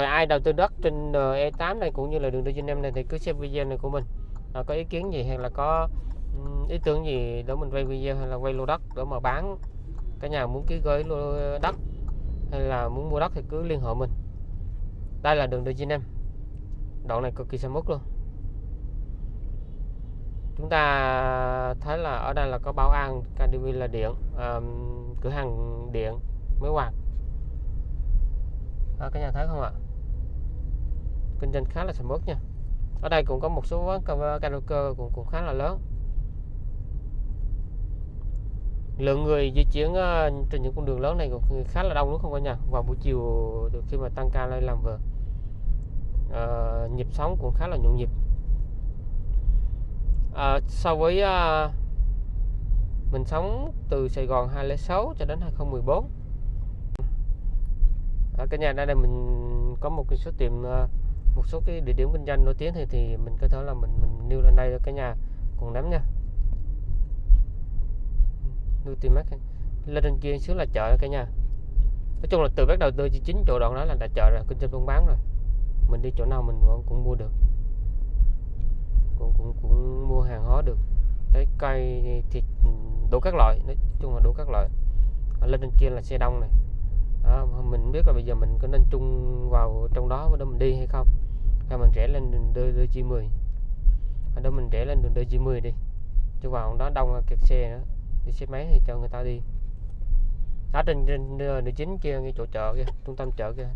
rồi ai đầu tư đất trên ờ, E8 này cũng như là đường D95 này thì cứ xem video này của mình. À, có ý kiến gì hay là có ý tưởng gì để mình quay video hay là quay lô đất để mà bán? Cả nhà muốn ký gửi lô đất hay là muốn mua đất thì cứ liên hệ mình. Đây là đường D95 đoạn này cực kỳ sầm uất luôn. Chúng ta thấy là ở đây là có bảo an KDV là điện à, cửa hàng điện mới quạt đó, ờ, cả nhà thấy không ạ? Kinh doanh khá là sầm uất nha. Ở đây cũng có một số quán cà- karaoke cũng cũng khá là lớn. Lượng người di chuyển ờ, trên những con đường lớn này cũng khá là đông đúng không cả nhà? Vào buổi chiều khi mà tăng ca lên làm về Ờ, nhịp sống cũng khá là nhộn nhịp. Ờ, so với ờ, mình sống từ Sài Gòn 206 cho đến 2014 ở cái nhà đây là mình có một cái số tiệm uh, một số cái địa điểm kinh doanh nổi tiếng thì thì mình có thể là mình mình nêu lên đây cho cả nhà cùng nắm nha. Nuôi tìm mắt. Lên trên kia xuống là chợ cả nhà. Nói chung là từ bắt đầu từ chính chỗ đoạn đó là đã chợ rồi kinh doanh buôn bán rồi. Mình đi chỗ nào mình cũng cũng mua được. Cũng cũng cũng mua hàng hóa được. Cái cây thịt đủ các loại. Nói chung là đủ các loại. Ở lên trên kia là xe đông này. Đó, mình biết là bây giờ mình có nên chung vào trong đó để mình đi hay không và mình rẽ lên đường đôi đôi chi 10 ở đó mình rẽ lên đường đôi chi 10 đi. Chứ vào đó đông kẹt xe nữa. Đi xe máy thì cho người ta đi. Đó trên trên đường chính kia cái chỗ chợ kia trung tâm chợ kia.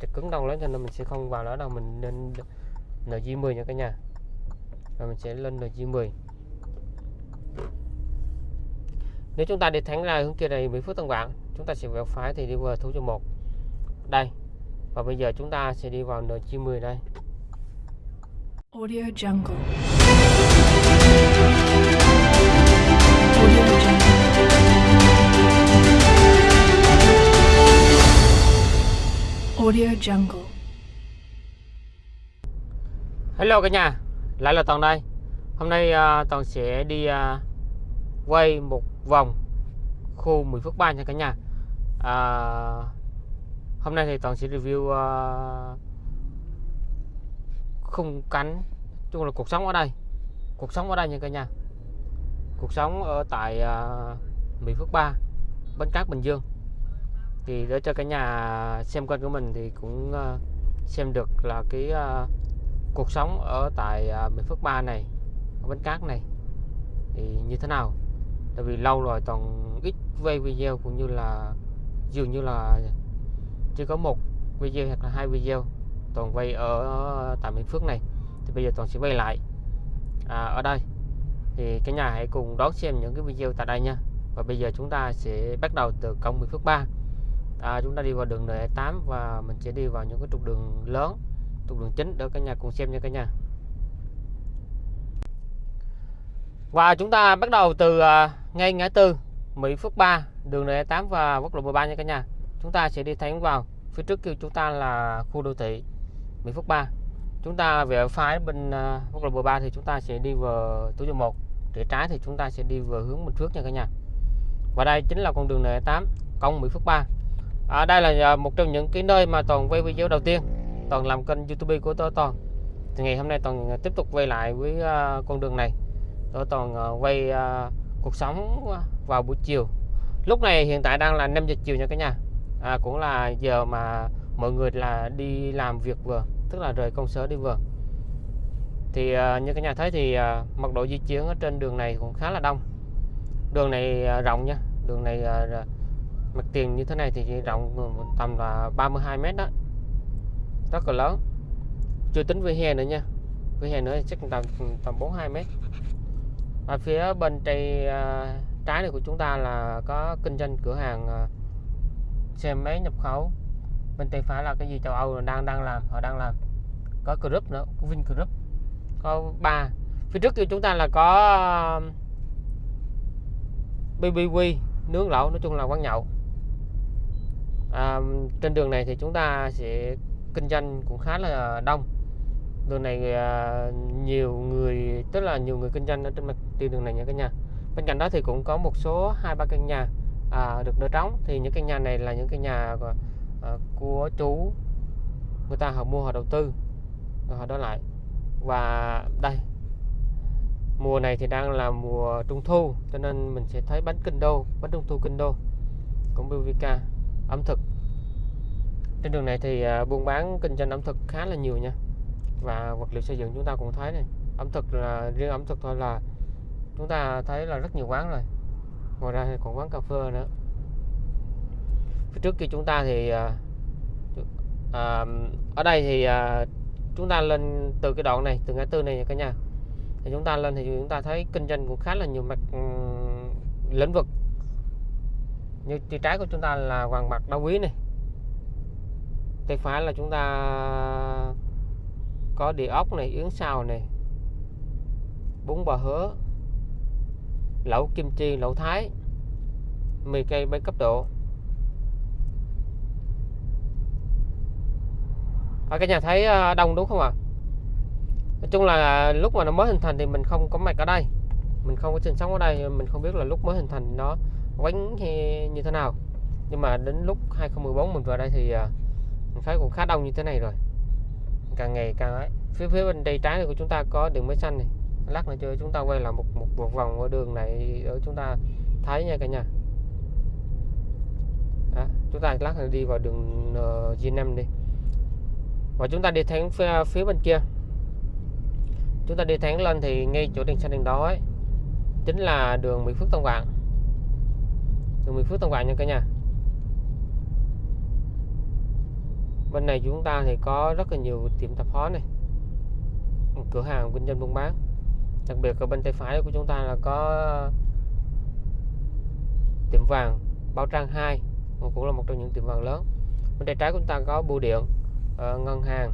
Chợ cứng đông lắm cho nên mình sẽ không vào đó đâu. Mình nên NG10 nha cả nhà. Rồi mình sẽ lên NG10 nếu chúng ta đi thẳng ra hướng kia này 10 phút Tân bạn, chúng ta sẽ vẹo phải thì đi vào thủ cho một. Đây. Và bây giờ chúng ta sẽ đi vào NG10 đây. Audio Jungle. Audio Jungle. Audio Jungle. Hello cả nhà, lại là Toàn đây. Hôm nay uh, Toàn sẽ đi uh, quay một vòng khu 10 phút 3 nha cả nhà. Uh, hôm nay thì Toàn sẽ review uh, khung cắn, chung là cuộc sống ở đây. Cuộc sống ở đây nha cả nhà. Cuộc sống ở tại à, Mỹ Phước 3, Bến Cát Bình Dương. Thì để cho cả nhà xem kênh của mình thì cũng à, xem được là cái à, cuộc sống ở tại à, Mỹ Phước 3 này ở Bến Cát này thì như thế nào tại vì lâu rồi toàn ít quay video cũng như là dường như là chỉ có một video hoặc là hai video toàn quay ở ờ, tại bình Phước này. Thì bây giờ toàn sẽ quay lại. À, ở đây. Thì cả nhà hãy cùng đón xem những cái video tại đây nha. Và bây giờ chúng ta sẽ bắt đầu từ công Bình Phước 3 à, chúng ta đi vào đường N8 và mình sẽ đi vào những cái trục đường lớn trục đường chính để cả nhà cùng xem nha cả nhà. Và chúng ta bắt đầu từ à, ngay ngã tư Mỹ Phước 3 đường N8 và quốc lộ 13 nha cả nhà. Chúng ta sẽ đi thẳng vào. Phía trước kia chúng ta là khu đô thị. Mỹ Phước 3 chúng ta về phái bên à, quốc lộ 13 thì chúng ta sẽ đi vào túi số 1 rẽ trái thì chúng ta sẽ đi vào hướng Bình Phước nha cả nhà. Và đây chính là con đường N8 công Mỹ Phước 3 à, đây là à, một trong những cái nơi mà toàn quay video đầu tiên. Toàn làm kênh youtube của tôi toàn. Thì ngày hôm nay toàn à, tiếp tục quay lại với con đường này. Tôi toàn quay cuộc sống vào buổi chiều. Lúc này hiện tại đang là 5 giờ chiều nha cả nhà. À, cũng là giờ mà mọi người là đi làm việc vừa, tức là rời công sở đi vừa. Thì à, như các nhà thấy thì à, mật độ di chuyển ở trên đường này cũng khá là đông. Đường này à, rộng nha. Đường này mặt tiền như thế này thì rộng tầm là 32 mét đó. Rất là lớn. Chưa tính vỉa hè nữa nha. Vỉa hè nữa thì chắc tầm tầm 42 mét. Ở phía bên tay trái này của chúng ta là có kinh doanh cửa hàng xe máy nhập khẩu bên tay phải là cái gì? Châu Âu đang đang làm họ đang làm. Có group nữa có Vin group có ba. Phía trước kia chúng ta là có um, BBQ nướng lẩu nói chung là quán nhậu. À, trên đường này thì chúng ta sẽ kinh doanh cũng khá là đông. Đường này à, nhiều người tức là nhiều người kinh doanh ở trên mặt tiền đường này nha cả nhà. Bên cạnh đó thì cũng có một số hai ba căn nhà à, được đỡ trống. Thì những căn nhà này là những căn nhà của, của chú. Người ta họ mua họ đầu tư. Rồi họ đó lại. Và đây mùa này thì đang là mùa trung thu cho nên mình sẽ thấy bánh kinh đô bánh trung thu kinh đô cũng BVK ẩm thực. Trên đường này thì à, buôn bán kinh doanh ẩm thực khá là nhiều nha. Và vật liệu xây dựng chúng ta cũng thấy này ẩm thực là riêng ẩm thực thôi là chúng ta thấy là rất nhiều quán rồi. Ngoài ra thì còn quán cà phê nữa phía trước kia chúng ta thì à, à, ở đây thì à, chúng ta lên từ cái đoạn này từ ngã tư này nha cả nhà. Thì chúng ta lên thì chúng ta thấy kinh doanh cũng khá là nhiều mặt um, lĩnh vực. Như tay trái của chúng ta là vàng bạc đá quý này. Tay phải là chúng ta có địa ốc này yến xào này bún bò hứa lẩu kim chi lẩu thái mì cây bay cấp độ. Ở cái nhà thấy ờ, đông đúng không ạ? Nói chung là lúc mà nó mới hình thành thì mình không có mặt ở đây. Mình không có sinh sống ở đây mình không biết là lúc mới hình thành nó quánh như thế nào. Nhưng mà đến lúc 2014 mình vào đây thì ờ, mình thấy cũng khá đông như thế này rồi. Càng ngày càng ấy phía phía bên đây trái này của chúng ta có đường máy xanh này. Lát nữa chơi, chúng ta quay lại một một, một vòng ở đường này ở chúng ta thấy nha cả nhà. Đó, chúng ta lát nữa đi vào đường ờ, uh, G5 đi và chúng ta đi thẳng phía, phía bên kia. Chúng ta đi thẳng lên thì ngay chỗ đèn xanh đèn đó ấy chính là đường Mỹ Phước Tân Vạn đường Mỹ Phước Tân Vạn nha cả nhà. Bên này chúng ta thì có rất là nhiều tiệm tạp hóa này cửa hàng kinh doanh buôn bán. Đặc biệt ở bên tay phải của chúng ta là có tiệm vàng Bảo Trang 2 cũng là một trong những tiệm vàng lớn. Bên tay trái của chúng ta có bưu điện. Ờ, ngân hàng.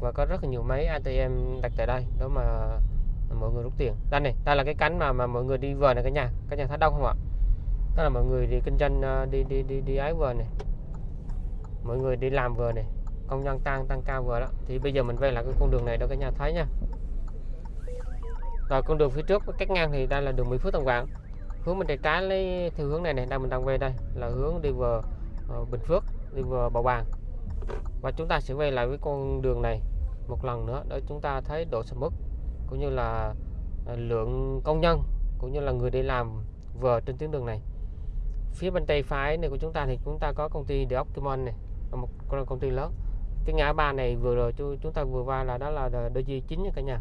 Và có rất là nhiều máy ATM đặt tại đây đó mà mọi người rút tiền. Đây này đây là cái cánh mà mà mọi người đi vừa này cả nhà cả nhà thấy đông không ạ? Đó là mọi người đi kinh doanh ờ, đi đi đi đi ái vừa này. Mọi người đi làm vừa này công nhân tăng tăng cao vừa đó. Thì bây giờ mình quay lại cái con đường này đó cả nhà thấy nha. Rồi con đường phía trước cách ngang thì đây là đường Mỹ Phước Tân Quảng. Hướng bên tay trái lấy theo hướng này này đang mình đang về đây là hướng đi vừa uh, ờ, Bình Phước đi vừa Bảo Bàng và chúng ta sẽ quay lại với con đường này một lần nữa để chúng ta thấy độ sầm mức cũng như là à, lượng công nhân cũng như là người đi làm vừa trên tuyến đường này. Phía bên tay phải này của chúng ta thì chúng ta có công ty The Optimum này là một con công ty lớn. Cái ngã ba này vừa rồi chúng ta vừa qua là đó là DG9 nha cả nhà.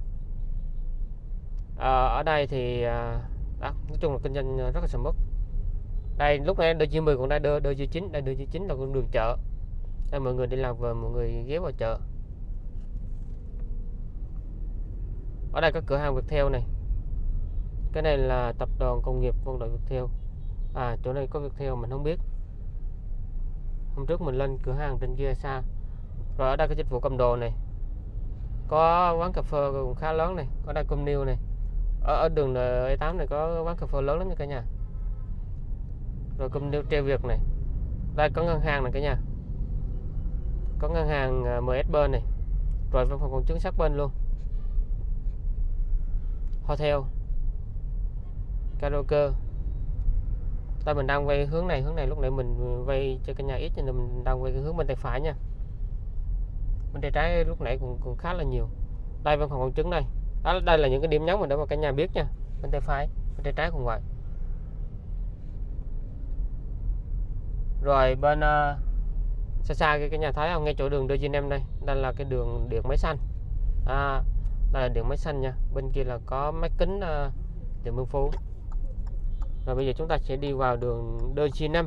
À, ở đây thì à, đó, nói chung là kinh doanh rất là sầm mức đây lúc này DG10 còn đây DG9 đây DG9 là con đường chợ đây mọi người đi làm về mọi người ghé vào chợ. Ở đây có cửa hàng Viettel này. Cái này là tập đoàn công nghiệp quân đội Viettel. À chỗ này có Viettel mình không biết. Hôm trước mình lên cửa hàng trên kia xa rồi ở đây có dịch vụ cầm đồ này. Có quán cà phê cũng khá lớn này. Có đây com new này. Ở, ở đường E8 này có quán cà phê lớn lắm nha cả nhà. Rồi com new treo việc này. Đây có ngân hàng này cả nhà có ngân hàng à, MS bên này. Rồi văn phòng công chứng sát bên luôn. Hotel. Karaoke. Đây mình đang quay hướng này hướng này lúc nãy mình quay cho cái nhà ít cho nên mình đang quay cái hướng bên tay phải nha. Bên tay trái lúc nãy cũng, cũng khá là nhiều. Đây văn phòng công chứng đây. Đó đây là những cái điểm nhấn mà để mà cả nhà biết nha. Bên tay phải bên tay trái cũng vậy rồi bên uh, xa xa cái, cái nhà thấy không à, ngay chỗ đường DG5 đây đây là cái đường điện máy xanh. À, đây là điện máy xanh nha. Bên kia là có máy kính à, uh, điện Mương Phú. Rồi bây giờ chúng ta sẽ đi vào đường DG5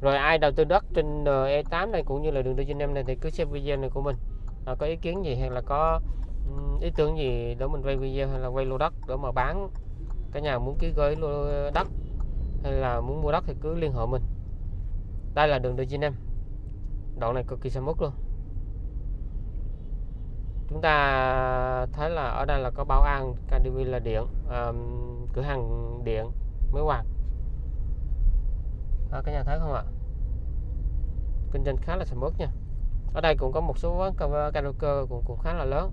rồi ai đầu tư đất trên E8 này cũng như là đường DG5 này thì cứ xem video này của mình. À, có ý kiến gì hay là có ý tưởng gì để mình quay video hay là quay lô đất để mà bán? Cái nhà muốn ký gửi lô đất hay là muốn mua đất thì cứ liên hệ mình. Đây là đường DG5 đoạn này cực kỳ sầm uất luôn. Chúng ta thấy là ở đây là có bảo an KDV là điện à, cửa hàng điện máy quạt đó, cả nhà thấy không ạ? Kinh doanh khá là sầm uất nha. Ở đây cũng có một số quán cà- karaoke cũng cũng khá là lớn.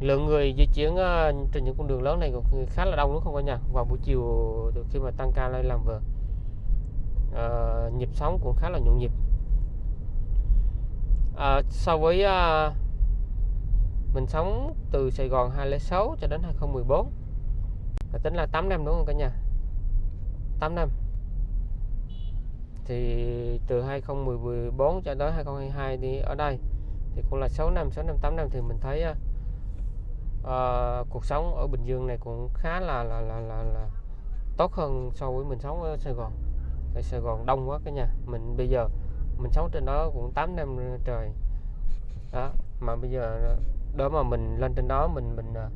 Lượng người di chuyển ờ, trên những con đường lớn này cũng khá là đông đúng không cả nhà? Vào buổi chiều khi mà tăng ca lên làm việc. Ờ, nhịp sống cũng khá là nhộn nhịp. À, so với à, mình sống từ Sài Gòn 2006 cho đến 2014 là tính là 8 năm đúng không cả nhà? 8 năm. Thì từ 2014 cho tới 2022 đi ở đây thì cũng là 6 năm 6 năm 8 năm thì mình thấy uh, cuộc sống ở Bình Dương này cũng khá là là là là, là tốt hơn so với mình sống ở Sài Gòn ở Sài Gòn đông quá cả nhà. Mình bây giờ mình sống trên đó cũng 8 năm trời. Đó mà bây giờ đó mà mình lên trên đó mình mình à,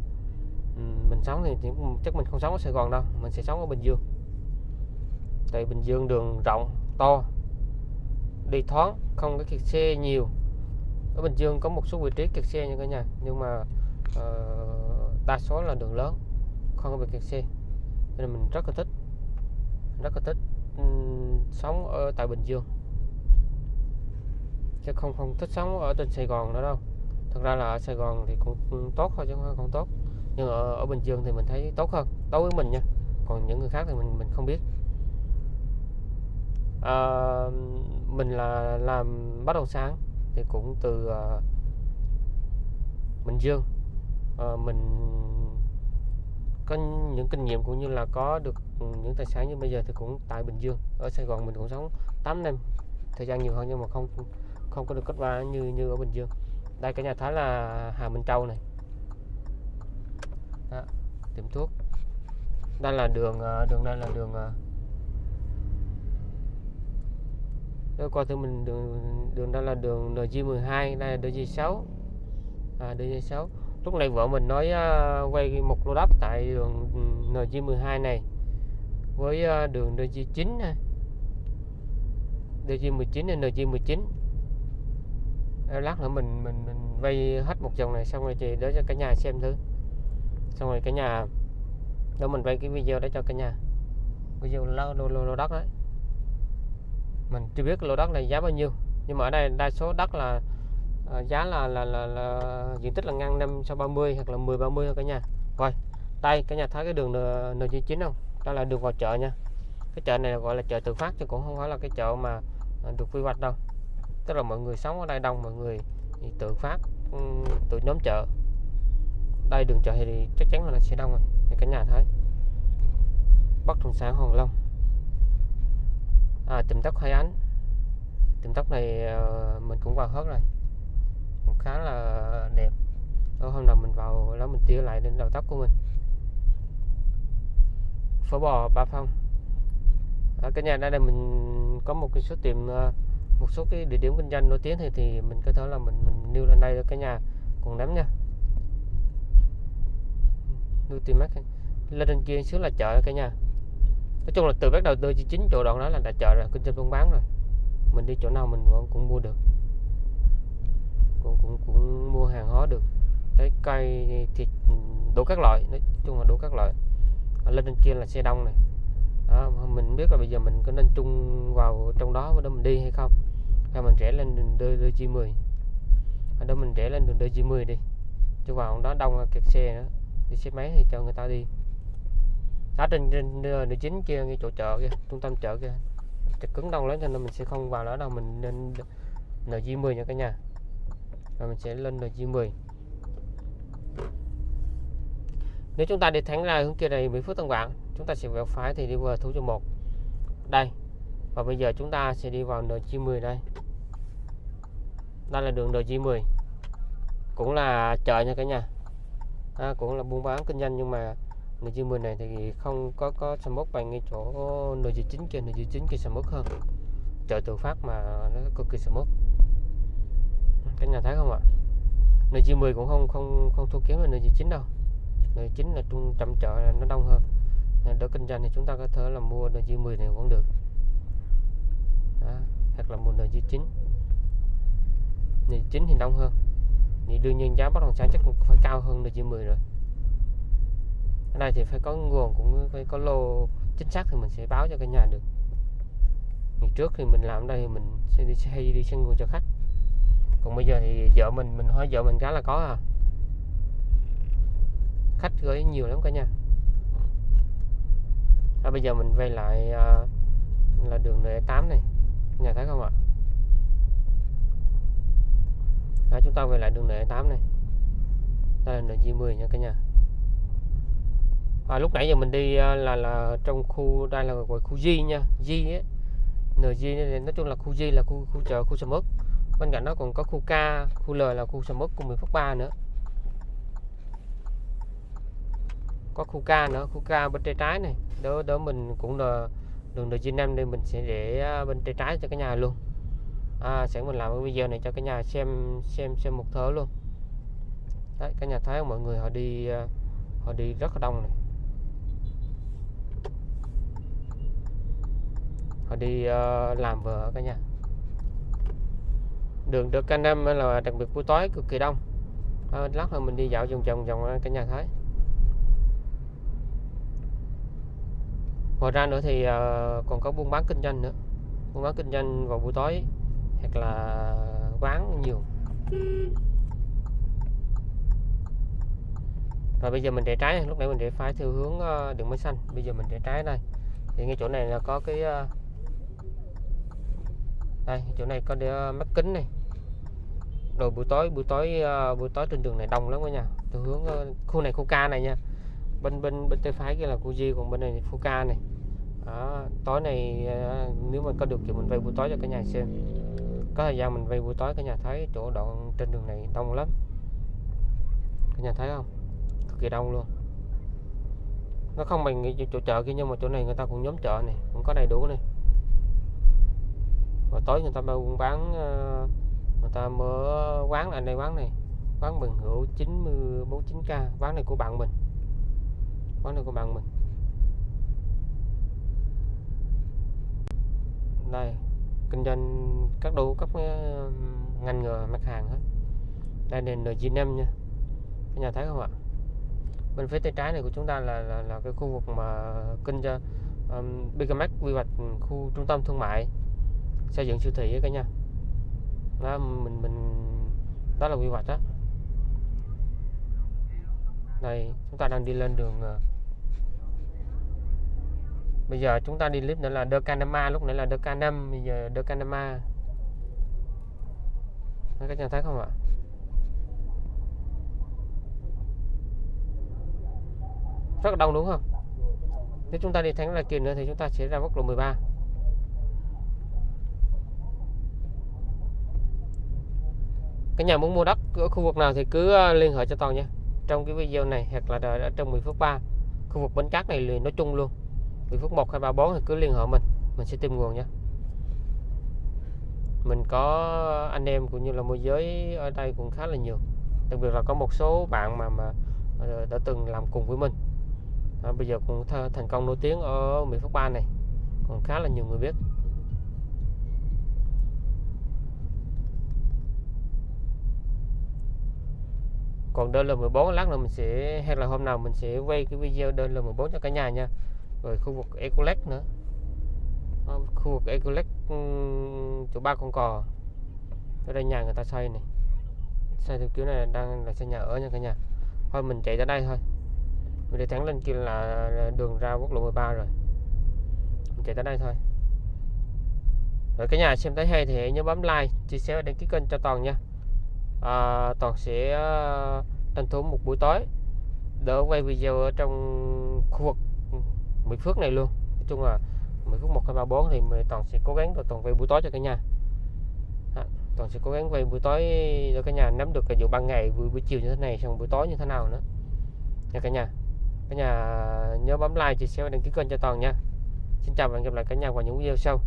mình sống thì chắc mình không sống ở Sài Gòn đâu. Mình sẽ sống ở Bình Dương. Tại Bình Dương đường rộng to đi thoáng không có kẹt xe nhiều. Ở Bình Dương có một số vị trí kẹt xe nha cả nhà nhưng mà uh, đa số là đường lớn không có bị kẹt xe. Nên mình rất là thích rất là thích um, sống ở tại Bình Dương. Chứ không không thích sống ở trên Sài Gòn nữa đâu. Thật ra là ở Sài Gòn thì cũng tốt thôi chứ không tốt. Nhưng ở, ở Bình Dương thì mình thấy tốt hơn đối với mình nha. Còn những người khác thì mình mình không biết. À, mình là làm bất động sản thì cũng từ uh, Bình Dương. Uh, mình có những kinh nghiệm cũng như là có được những tài sản như bây giờ thì cũng tại Bình Dương. Ở Sài Gòn mình cũng sống 8 năm thời gian nhiều hơn nhưng mà không không có được kết quả như như ở Bình Dương. Đây cả nhà thấy là Hà Minh Châu này. Đó, tiệm thuốc. Đây là đường à, đường đây là đường à, Đó, qua thử mình đường đường đây là đường NG12 đây là NG6 à, NG6 lúc này vợ mình nói uh, quay một lô đất tại đường ừ, NG12 này với uh, đường NG9 này DG19 NG19 lát nữa mình mình mình vay hết một chồng này xong rồi chị đó cho cả nhà xem thử. Xong rồi cả nhà đó mình quay cái video đó cho cả nhà. Video lô, lô, lô, lô đất đấy. Mình chưa biết lô đất này giá bao nhiêu nhưng mà ở đây đa số đất là Ờ, giá là là, là là diện tích là ngang 530 hoặc là 10 30 thôi cả nhà. Coi đây cả nhà thấy cái đường N99 không? Đó là đường vào chợ nha. Cái chợ này gọi là chợ tự phát chứ cũng không phải là cái chợ mà à, được quy hoạch đâu. Tức là mọi người sống ở đây đông mọi người thì tự phát ừ, tự nhóm chợ. Đây đường chợ thì chắc chắn là nó sẽ đông rồi thì cả nhà thấy. Bất động sản Hoàng Long. À, tìm tóc Hai Ánh. Tìm tóc này ờ, mình cũng vào hết rồi cũng khá là đẹp. Ở hôm nào mình vào đó mình tỉa lại đến đầu tóc của mình. Phở bò ba phong. Ở cái nhà đây là mình có một cái số tiệm ờ, một số cái địa điểm kinh doanh nổi tiếng thì thì mình có thể là mình mình nêu lên đây cái nhà cùng nắm nha. Nuôi tìm mắt. Lên trên kia xuống là chợ cả nhà. Nói chung là từ bắt đầu từ chính chỗ đoạn đó là đã chợ rồi, kinh doanh buôn bán rồi. Mình đi chỗ nào mình cũng mua được cũng cũng cũng mua hàng hóa được. Trái cây thịt đủ các loại. Nói chung là đủ các loại. Lên trên kia là xe đông này. Đó, mình biết là bây giờ mình có nên chung vào trong đó để mình đi hay không. Hay mình rẽ lên đường đôi đôi chi 10 ở đó mình rẽ lên đường đôi chi 10 đi. Chứ vào đó đông kẹt xe nữa. Đi xe máy thì cho người ta đi. Ở trên trên đường chính kia ngay chỗ chợ kia trung tâm chợ kia. Chợ cứng đông lắm cho nên mình sẽ không vào đó đâu. Mình nên NG10 nha cả nhà và mình sẽ lên NG10 nếu chúng ta đi thẳng ra hướng kia này Mỹ Phước Tân Vạn chúng ta sẽ vào phải thì đi vào thủ cho một. Đây. Và bây giờ chúng ta sẽ đi vào NG10 đây. Đây là đường NG10 cũng là chợ nha cả nhà. À, cũng là buôn bán kinh doanh nhưng mà NG10 này thì không có có sầm mốt bằng ngay chỗ NG9 kia NG9 kia sầm mốt hơn. Chợ tự phát mà nó cực kỳ sầm mốt cả nhà thấy không ạ? NG10 cũng không không không thua kém hơn NG9 đâu. NG9 là trung tâm chợ nó đông hơn. Đỡ kinh doanh thì chúng ta có thể là mua NG10 này cũng được. Đó, hoặc là mua NG9 nơi 9 thì đông hơn. Thì đương nhiên giá bất động sản chắc cũng phải cao hơn NG10 rồi. Ở đây thì phải có nguồn cũng phải có lô chính xác thì mình sẽ báo cho cả nhà được. Ngày trước thì mình làm ở đây thì mình sẽ đi hay đi sang nguồn cho khách còn bây giờ thì vợ mình mình hỏi vợ mình cái là có à. Khách gửi nhiều lắm cả nhà. À, bây giờ mình quay lại à, là đường N8 này. Nhà thấy không ạ? À, chúng ta về lại đường N8 này. Đây là N10 nha cả nhà. À, lúc nãy giờ mình đi à, là là trong khu đây là gọi khu G nha. G ấy. NG nói chung là khu G là khu khu chợ khu sầm ớt bên cạnh đó còn có khu K khu L là khu sầm uất của miền Phước Ba nữa. Có khu K nữa khu K bên tay trái này. Đó đó mình cũng là đường NG5 nên mình sẽ để à, bên tay trái cho cái nhà luôn. À, sẽ mình làm cái video này cho cái nhà xem xem xem một thớ luôn. Đấy cái nhà thấy không mọi người họ đi à, họ đi rất là đông này. Họ đi uh, làm vợ cả nhà đường được canh năm là đặc biệt buổi tối cực kỳ đông. À, lát nữa mình đi dạo vòng vòng vòng cả nhà thấy ngoài ra nữa thì ờ, còn có buôn bán kinh doanh nữa. Buôn bán kinh doanh vào buổi tối hoặc là quán nhiều. Rồi bây giờ mình để trái lúc nãy mình để phải theo hướng ờ, đường mới xanh. Bây giờ mình để trái đây. Thì ngay chỗ này là có cái ờ, đây chỗ này có để mắt kính này rồi buổi tối buổi tối uh, buổi tối trên đường này đông lắm cả nhà từ hướng uh, khu này khu K này nha. Bên bên bên tay phải kia là khu di còn bên này khu K này. Đó, tối này uh, nếu mà có được thì mình vay buổi tối cho cả nhà xem. Có thời gian mình vay buổi tối cả nhà thấy chỗ đoạn trên đường này đông lắm. Cả nhà thấy không? Cực kỳ đông luôn. Nó không bằng cái chỗ chợ kia nhưng mà chỗ này người ta cũng nhóm chợ này cũng có đầy đủ này. Và tối người ta buôn bán uh, người ta mở quán là đây quán này. Quán Bình Hữu 949k quán này của bạn mình. Quán này của bạn mình. Đây kinh doanh các đủ các ờ, ngành nghề mặt hàng hết. Đây là NG5 nha. Các nhà thấy không ạ? Bên phía tay trái này của chúng ta là là, là cái khu vực mà kinh doanh um, Bigamax quy hoạch khu trung tâm thương mại xây dựng siêu thị ấy cả nhà đó, mình mình, đó là quy hoạch đó đây, chúng ta đang đi lên đường ờ, bây giờ chúng ta đi clip nữa là Decanama lúc nãy là Decanam bây giờ Decanama Canama các nhà thấy không ạ? Rất là đông đúng không? Nếu chúng ta đi thẳng là kia nữa thì chúng ta sẽ ra quốc lộ 13 cái nhà muốn mua đất ở khu vực nào thì cứ ờ, liên hệ cho toàn nha. Trong cái video này hoặc là ở trong 10 phút 3 khu vực bến cát này liền nói chung luôn. 10 phút 1 2 3 4 thì cứ liên hệ mình mình sẽ tìm nguồn nha. Mình có anh em cũng như là môi giới ở đây cũng khá là nhiều. Đặc biệt là có một số bạn mà mà ờ, đã từng làm cùng với mình. À, bây giờ cũng thành công nổi tiếng ở Mỹ Phước Ba này. Còn khá là nhiều người biết. Còn đơn L14 lát nữa mình sẽ, hay là hôm nào mình sẽ quay cái video đơn L14 cho cả nhà nha. Rồi khu vực Ecolex nữa. Ờ, khu vực Ecolex ừ, chỗ ba con cò. Ở đây nhà người ta xây này. Xây theo kiểu này đang là xây nhà ở nha cả nhà. Thôi mình chạy ra đây thôi. Mình đi thẳng lên kia là đường ra quốc lộ 13 rồi. Mình chạy tới đây thôi. Rồi cả nhà xem thấy hay thì hãy nhớ bấm like, chia sẻ và đăng ký kênh cho toàn nha à, toàn sẽ à, tranh thủ một buổi tối đỡ quay video ở trong khu vực Mỹ Phước này luôn. Nói chung là Mỹ Phước 1 2 3 4 thì mình- toàn sẽ cố gắng rồi toàn quay buổi tối cho cả nhà. À, toàn sẽ cố gắng quay buổi tối cho cả nhà nắm được cái vụ ban ngày buổi, buổi chiều như thế này xong buổi tối như thế nào nữa. Nha cả nhà. Cả nhà nhớ bấm like chia sẻ và đăng ký kênh cho toàn nha. Xin chào và hẹn gặp lại cả nhà vào những video sau.